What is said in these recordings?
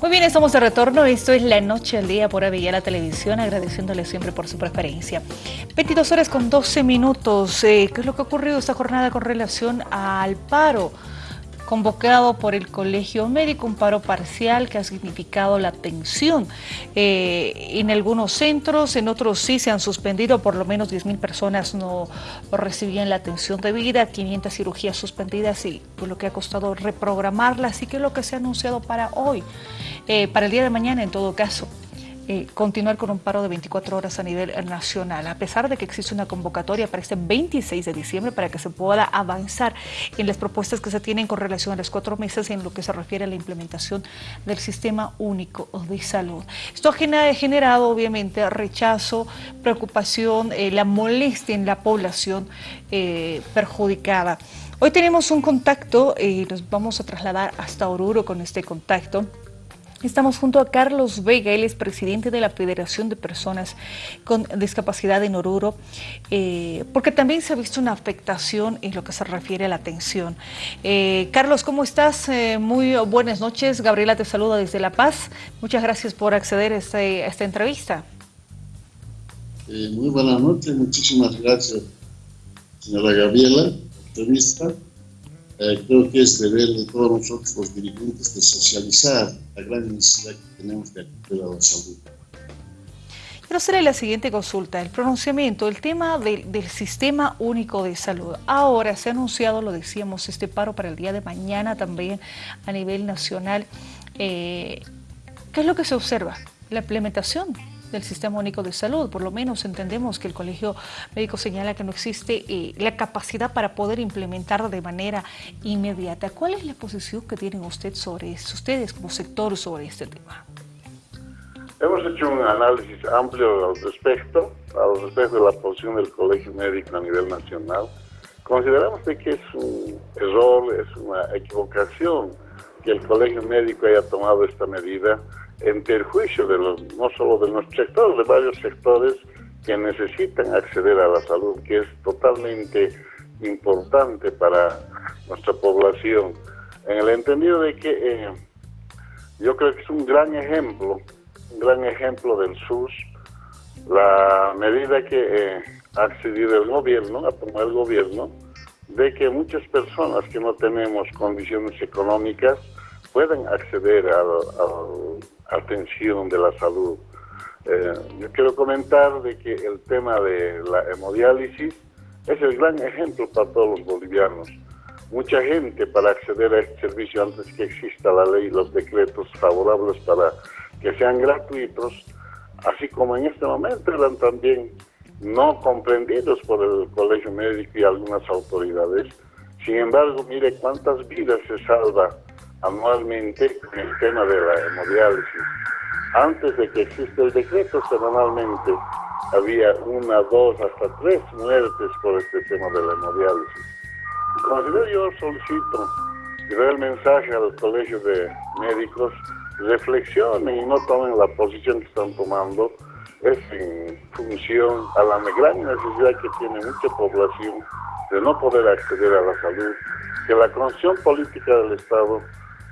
Muy bien, estamos de retorno. Esto es La Noche al Día por la Televisión, agradeciéndole siempre por su preferencia. 22 horas con 12 minutos. Eh, ¿Qué es lo que ha ocurrido esta jornada con relación al paro? Convocado por el Colegio Médico, un paro parcial que ha significado la tensión eh, en algunos centros, en otros sí se han suspendido, por lo menos 10.000 personas no recibían la atención debida, 500 cirugías suspendidas y por lo que ha costado reprogramarlas, así que es lo que se ha anunciado para hoy, eh, para el día de mañana en todo caso. Eh, continuar con un paro de 24 horas a nivel nacional, a pesar de que existe una convocatoria para este 26 de diciembre para que se pueda avanzar en las propuestas que se tienen con relación a los cuatro meses en lo que se refiere a la implementación del Sistema Único de Salud. Esto ha generado obviamente rechazo, preocupación, eh, la molestia en la población eh, perjudicada. Hoy tenemos un contacto y nos vamos a trasladar hasta Oruro con este contacto. Estamos junto a Carlos Vega, él es presidente de la Federación de Personas con Discapacidad en Oruro, eh, porque también se ha visto una afectación en lo que se refiere a la atención. Eh, Carlos, ¿cómo estás? Eh, muy buenas noches. Gabriela te saluda desde La Paz. Muchas gracias por acceder a, este, esta entrevista. muy buenas noches, muchísimas gracias, señora Gabriela, entrevista. Eh, creo que es deber de todos nosotros los dirigentes de socializar la gran necesidad que tenemos de acudir a la salud. Quiero hacerle la siguiente consulta, el pronunciamiento, el tema del, Sistema Único de Salud. Ahora se ha anunciado, lo decíamos, este paro para el día de mañana también a nivel nacional. Eh, ¿Qué es lo que se observa? La implementación del Sistema Único de Salud. Por lo menos entendemos que el Colegio Médico señala que no existe eh, la capacidad para poder implementar de manera inmediata. ¿Cuál es la posición que tienen usted sobre ustedes como sector sobre este tema? Hemos hecho un análisis amplio al respecto, al respecto de la posición del Colegio Médico a nivel nacional. Consideramos que es un error, es una equivocación que el Colegio Médico haya tomado esta medida en perjuicio de los, no solo de nuestro sector, de varios sectores que necesitan acceder a la salud, que es totalmente importante para nuestra población, en el entendido de que eh, yo creo que es un gran ejemplo, un gran ejemplo del SUS, la medida que eh, ha accedido el gobierno, ha tomado el gobierno, de que muchas personas que no tenemos condiciones económicas pueden acceder a la atención de la salud. Eh, yo quiero comentar de que el tema de la hemodiálisis es el gran ejemplo para todos los bolivianos. Mucha gente para acceder a este servicio antes que exista la ley los decretos favorables para que sean gratuitos, así como en este momento eran también no comprendidos por el Colegio Médico y algunas autoridades. Sin embargo, mire cuántas vidas se salva anualmente con el tema de la hemodiálisis. Antes de que exista el decreto, semanalmente había una, dos, hasta tres muertes por este tema de la hemodiálisis. Considero yo solicito y doy el mensaje a los colegios de médicos, reflexionen y no tomen la posición que están tomando, es en función a la gran necesidad que tiene mucha población de no poder acceder a la salud, que la condición política del Estado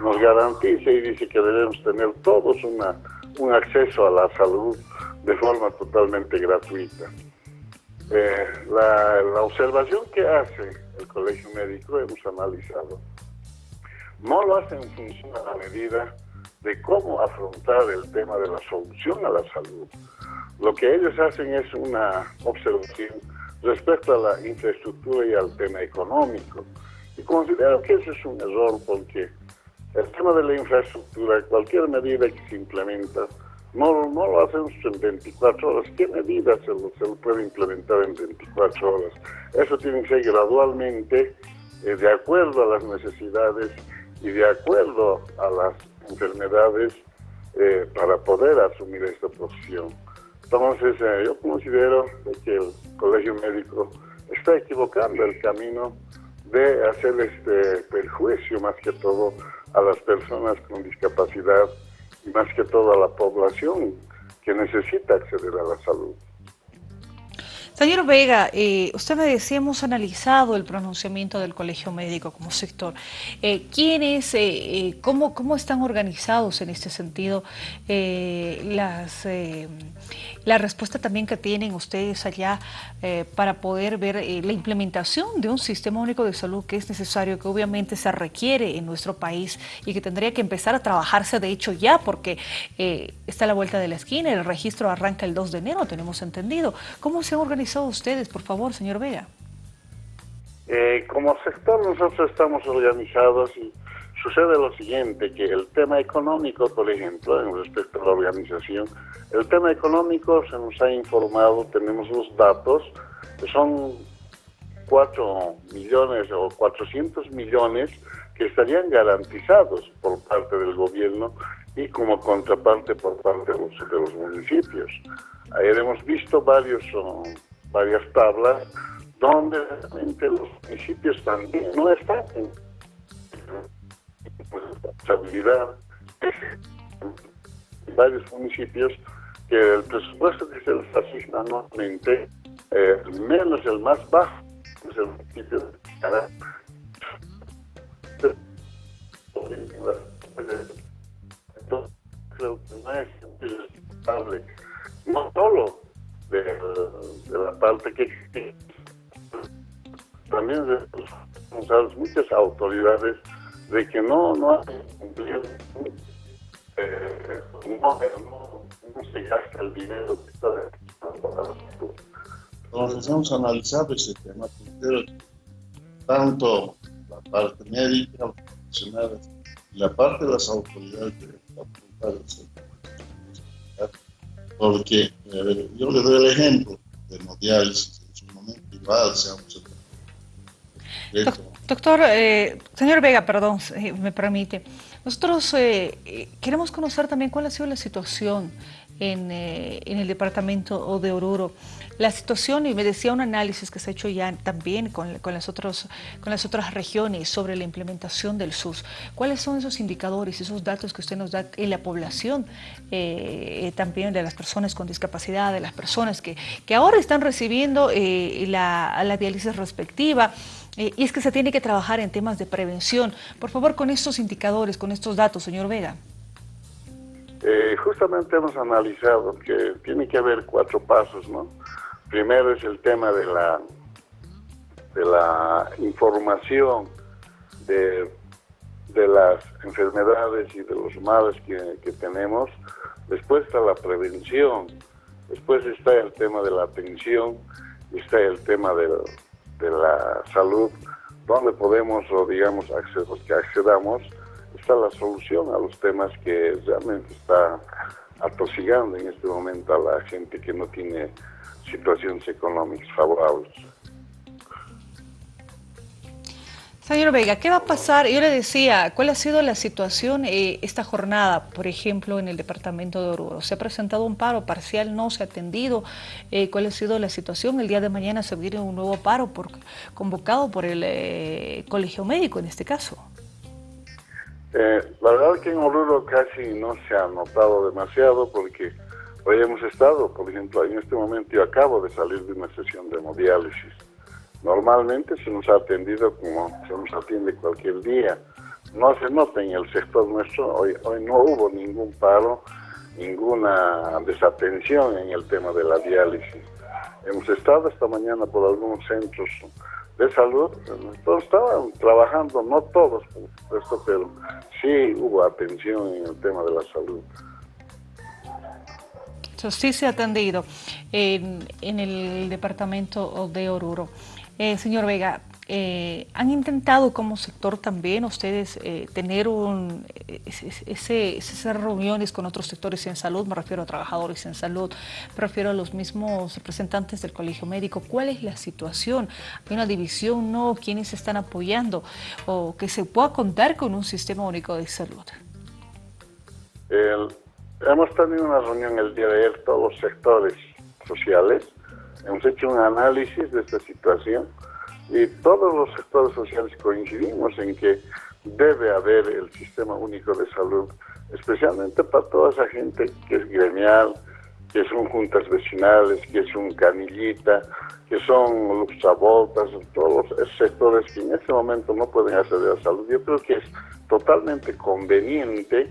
nos garantiza y dice que debemos tener todos una, un acceso a la salud de forma totalmente gratuita. Eh, la, la, observación que hace el Colegio Médico, hemos analizado, no lo hace en función a la medida de cómo afrontar el tema de la solución a la salud. Lo que ellos hacen es una observación respecto a la infraestructura y al tema económico. Y considero que ese es un error porque el tema de la infraestructura, cualquier medida que se implementa, no, no lo hacemos en 24 horas. ¿Qué medida se lo, se puede implementar en 24 horas? Eso tiene que ser gradualmente, eh, de acuerdo a las necesidades y de acuerdo a las enfermedades eh, para poder asumir esta posición. Entonces, eh, yo considero que el Colegio Médico está equivocando el camino de hacer este perjuicio más que todo a las personas con discapacidad y más que todo a la población que necesita acceder a la salud. Señor Vega, eh, usted me decía, hemos analizado el pronunciamiento del Colegio Médico como sector. Eh, ¿Quiénes, eh, cómo, cómo están organizados en este sentido? las, la respuesta también que tienen ustedes allá para poder ver la implementación de un sistema único de salud que es necesario, que obviamente se requiere en nuestro país y que tendría que empezar a trabajarse de hecho ya porque está a la vuelta de la esquina, el registro arranca el 2 de enero, tenemos entendido. ¿Cómo se han organizado ustedes, por favor, señor Vega? Eh, como sector nosotros estamos organizados y sucede lo siguiente, que el tema económico, por ejemplo, en respecto a la organización, el tema económico se nos ha informado, tenemos los datos, que son 4 millones o 400 millones que estarían garantizados por parte del gobierno y como contraparte por parte de los, municipios. Ayer hemos visto varios varias tablas donde realmente los municipios también no están en responsabilidad varios municipios que el presupuesto que se les asigna anualmente, eh, menos el más bajo, es el municipio de Canadá. Entonces, creo que no es responsable, no solo de, la parte que también de muchas autoridades de que no, no han cumplido, eh, no, no, se gasta el dinero que está Entonces hemos analizado ese tema, tanto la parte médica, los profesionales, y la parte de las autoridades de la porque yo le doy el ejemplo de hemodiálisis, en su momento igual se Doctor, eh, señor Vega, perdón, si me permite. Nosotros eh, eh, queremos conocer también cuál ha sido la situación en, en el departamento de Oruro la situación, y me decía un análisis que se ha hecho ya también con, con, las, otros, con las otras regiones sobre la implementación del SUS. ¿Cuáles son esos indicadores, esos datos que usted nos da en la población, eh, también de las personas con discapacidad, de las personas que, que ahora están recibiendo eh, la, la diálisis respectiva? Eh, y es que se tiene que trabajar en temas de prevención. Por favor, con estos indicadores, con estos datos, señor Vega. Justamente hemos analizado que tiene que haber cuatro pasos, ¿no? Primero es el tema de la, de la información de, las enfermedades y de los males que, tenemos. Después está la prevención. Después está el tema de la atención. Está el tema de, la salud, donde podemos, o digamos, los que accedamos, está la solución a los temas que realmente está atosigando en este momento a la gente que no tiene situaciones económicas favorables. Señor Vega, ¿qué va a pasar? Yo le decía, ¿cuál ha sido la situación eh, esta jornada, por ejemplo, en el departamento de Oruro? ¿Se ha presentado un paro parcial? ¿No se ha atendido? Eh, ¿Cuál ha sido la situación? El día de mañana se viene un nuevo paro por, convocado por el eh, Colegio Médico, en este caso. La verdad que en Oruro casi no se ha notado demasiado porque Hoy hemos estado, por ejemplo, en este momento yo acabo de salir de una sesión de hemodiálisis. Normalmente se nos ha atendido como se nos atiende cualquier día. No se nota en el sector nuestro, hoy, hoy no hubo ningún paro, ninguna desatención en el tema de la diálisis. Hemos estado esta mañana por algunos centros de salud, todos estaban trabajando, no todos por supuesto, pero sí hubo atención en el tema de la salud sí se ha atendido en, el departamento de Oruro. Eh, señor Vega, eh, ¿han intentado como sector también ustedes eh, tener un, ese, esas reuniones con otros sectores en salud? Me refiero a trabajadores en salud, me refiero a los mismos representantes del colegio médico. ¿Cuál es la situación? ¿Hay una división? ¿No? ¿Quiénes están apoyando? ¿O que se pueda contar con un sistema único de salud? Hemos tenido una reunión el día de ayer, todos los sectores sociales. Hemos hecho un análisis de esta situación y todos los sectores sociales coincidimos en que debe haber el sistema único de salud, especialmente para toda esa gente que es gremial, que son juntas vecinales, que son canillita, que son luxavoltas, todos esos sectores que en este momento no pueden acceder a salud. Yo creo que es totalmente conveniente,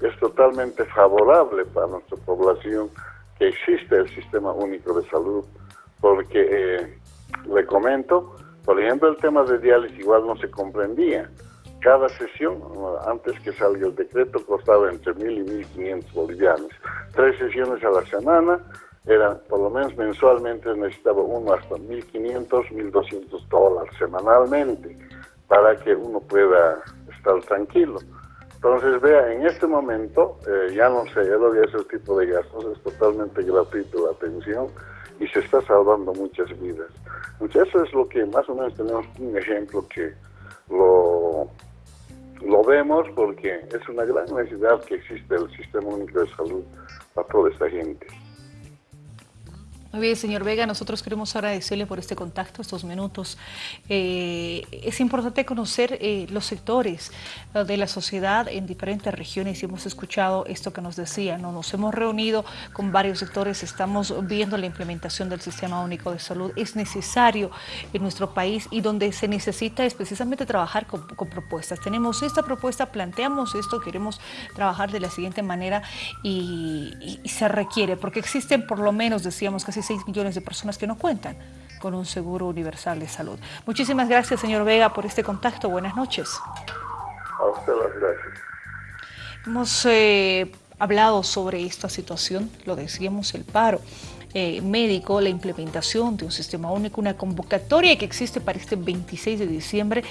es totalmente favorable para nuestra población que existe el Sistema Único de Salud, porque eh, le comento, por ejemplo, el tema de diálisis igual no se comprendía. Cada sesión, antes que salga el decreto, costaba entre 1.000 y 1.500 bolivianos. Tres sesiones a la semana, eran por lo menos mensualmente necesitaba uno hasta 1.500, 1.200 dólares semanalmente para que uno pueda estar tranquilo. Entonces, vea, en este momento, eh, ya no lo que ese tipo de gastos, es totalmente gratuito la atención y se está salvando muchas vidas. Entonces, eso es lo que más o menos tenemos un ejemplo que lo, lo vemos porque es una gran necesidad que existe el Sistema Único de Salud para toda esta gente. Muy bien, señor Vega, nosotros queremos agradecerle por este contacto, estos minutos. Eh, es importante conocer eh, los sectores eh, de la sociedad en diferentes regiones y hemos escuchado esto que nos decía, ¿no? nos hemos reunido con varios sectores, estamos viendo la implementación del Sistema Único de Salud. Es necesario en nuestro país y donde se necesita es precisamente trabajar con, propuestas. Tenemos esta propuesta, planteamos esto, queremos trabajar de la siguiente manera y, y se requiere, porque existen por lo menos, decíamos, casi 6 millones de personas que no cuentan con un seguro universal de salud. Muchísimas gracias, señor Vega, por este contacto. Buenas noches. A usted las gracias. Hemos eh, hablado sobre esta situación, lo decíamos, el paro. Eh, médico la implementación de un sistema único, una convocatoria que existe para este 26 de diciembre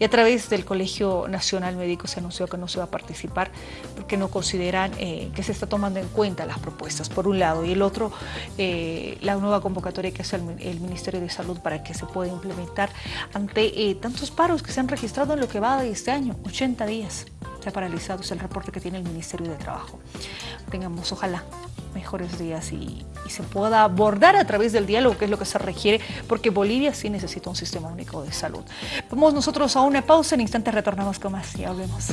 y a través del Colegio Nacional Médico se anunció que no se va a participar porque no consideran eh, que se está tomando en cuenta las propuestas, por un lado, y el otro, eh, la nueva convocatoria que hace el, Ministerio de Salud para que se pueda implementar ante tantos paros que se han registrado en lo que va de este año, 80 días ha paralizado, es el reporte que tiene el Ministerio de Trabajo. Tengamos, ojalá, mejores días y, se pueda abordar a través del diálogo, que es lo que se requiere, porque Bolivia sí necesita un sistema único de salud. Vamos nosotros a una pausa, en instantes retornamos con más y hablemos.